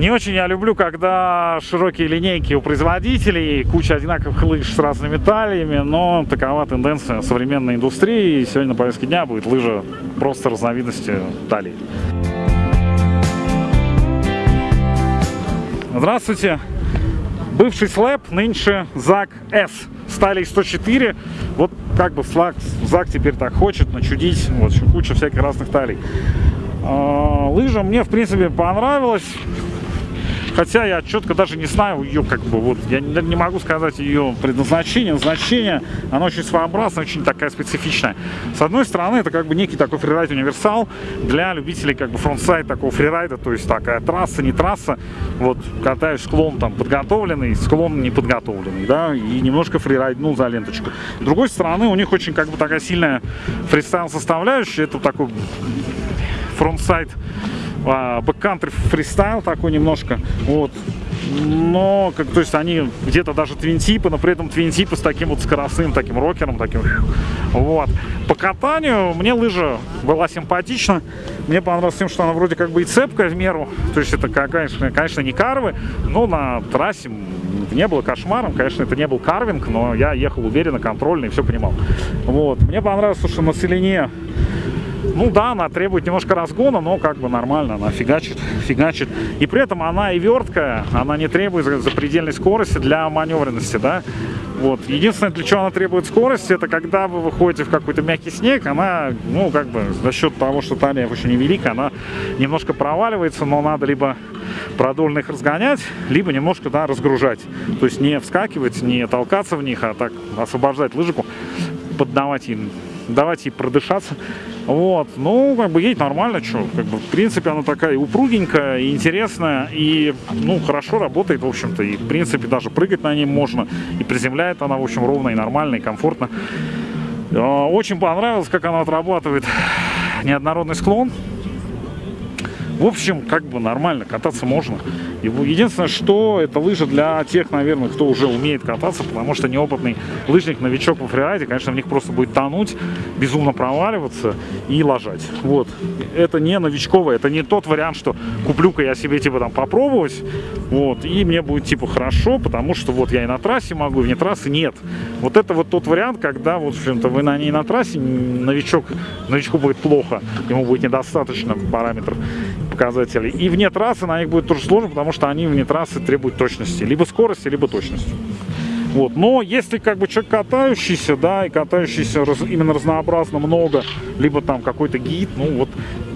Не очень я люблю, когда широкие линейки у производителей, куча одинаковых лыж с разными талиями, но такова тенденция современной индустрии. И сегодня на повестке дня будет лыжа просто разновидности талии. Здравствуйте! Бывший слэп, нынче ЗАК С. Стали 104. Вот как бы ЗАК, ЗАК теперь так хочет начудить. Вот куча всяких разных талий. А, лыжа мне, в принципе, понравилась. Хотя я четко даже не знаю ее, как бы, вот, я не, не могу сказать ее предназначение, значение. Она очень своеобразная, очень такая специфичная. С одной стороны, это как бы некий такой фрирайд универсал для любителей как бы frontside такого фрирайда, то есть такая трасса, не трасса. Вот катаюсь склон там подготовленный, склон не подготовленный, да, и немножко фрирайднул за ленточку. С другой стороны, у них очень как бы такая сильная фристайл составляющая. Это такой frontside а, backcountry фристайл такой немножко, вот. Но, как, то есть они где-то даже твинтипы, но при этом твинтипы с таким вот скоростным, таким рокером, таким, вот. По катанию мне лыжа была симпатична, мне понравилось тем, что она вроде как бы и цепкая в меру, то есть это, конечно, конечно не карвы, но на трассе не было кошмаром, конечно, это не был карвинг, но я ехал уверенно, контрольно и все понимал. Вот. Мне понравилось, что на целине ну да, она требует немножко разгона, но как бы нормально, она фигачит, фигачит. И при этом она и верткая, она не требует запредельной скорости для маневренности, да. Вот. Единственное, для чего она требует скорости, это когда вы выходите в какой-то мягкий снег, она, ну, как бы, за счет того, что талия очень невелика, она немножко проваливается, но надо либо продольно их разгонять, либо немножко, да, разгружать. То есть не вскакивать, не толкаться в них, а так освобождать лыжику, поддавать им давать ей продышаться. Вот, ну, как бы едет нормально, что, как бы, в принципе, она такая упругенькая, интересная, и, ну, хорошо работает, в общем-то, и, в принципе, даже прыгать на ней можно, и приземляет она, в общем, ровно и нормально, и комфортно. А, очень понравилось, как она отрабатывает неоднородный склон, в общем, как бы нормально, кататься можно. Единственное, что это лыжа для тех, наверное, кто уже умеет кататься, потому что неопытный лыжник, новичок во фрирайде, конечно, в них просто будет тонуть, безумно проваливаться и ложать. Вот. Это не новичковое, это не тот вариант, что куплю-ка я себе, типа, там, попробовать, вот, и мне будет, типа, хорошо, потому что вот я и на трассе могу, и вне трассы нет. Вот это вот тот вариант, когда, вот, в общем-то, вы на ней на трассе, новичок, новичку будет плохо, ему будет недостаточно параметров показателей. И вне трассы на них будет тоже сложно, потому что они вне трассы требуют точности. Либо скорости, либо точности. Вот. Но если как бы человек катающийся, да, и катающийся раз, именно разнообразно много, либо там какой-то гид, ну вот,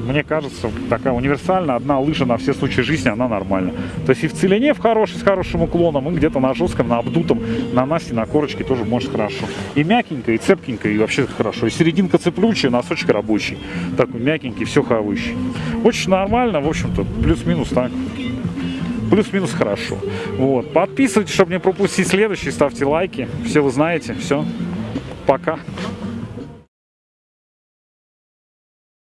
мне кажется, такая универсальная, одна лыжа на все случаи жизни, она нормальна. То есть и в целине в хорошей, с хорошим уклоном, и где-то на жестком, на обдутом, на насте, на корочке тоже может хорошо. И мягенько, и цепкенько, и вообще хорошо. И серединка цеплючая, носочек рабочий. Такой мягенький, все хавающий. Очень нормально, в общем-то, плюс-минус так плюс-минус хорошо. Вот. Подписывайтесь, чтобы не пропустить следующий, ставьте лайки. Все вы знаете. Все. Пока.